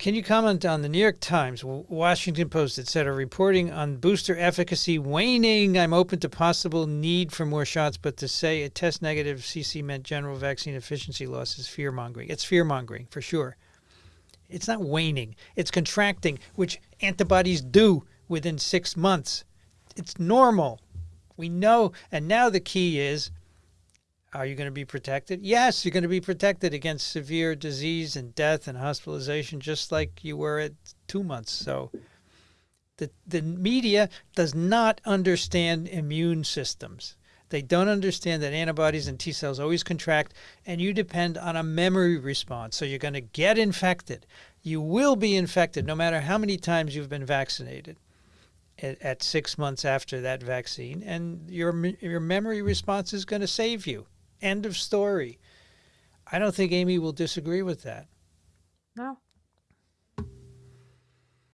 Can you comment on the New York Times, Washington Post, etc., reporting on booster efficacy waning? I'm open to possible need for more shots, but to say a test negative CC meant general vaccine efficiency loss is fear mongering. It's fear mongering for sure. It's not waning, it's contracting, which antibodies do within six months. It's normal. We know. And now the key is are you going to be protected? Yes, you're going to be protected against severe disease and death and hospitalization, just like you were at two months. So the, the media does not understand immune systems. They don't understand that antibodies and T cells always contract, and you depend on a memory response. So you're going to get infected. You will be infected no matter how many times you've been vaccinated at, at six months after that vaccine, and your, your memory response is going to save you. End of story. I don't think Amy will disagree with that. No,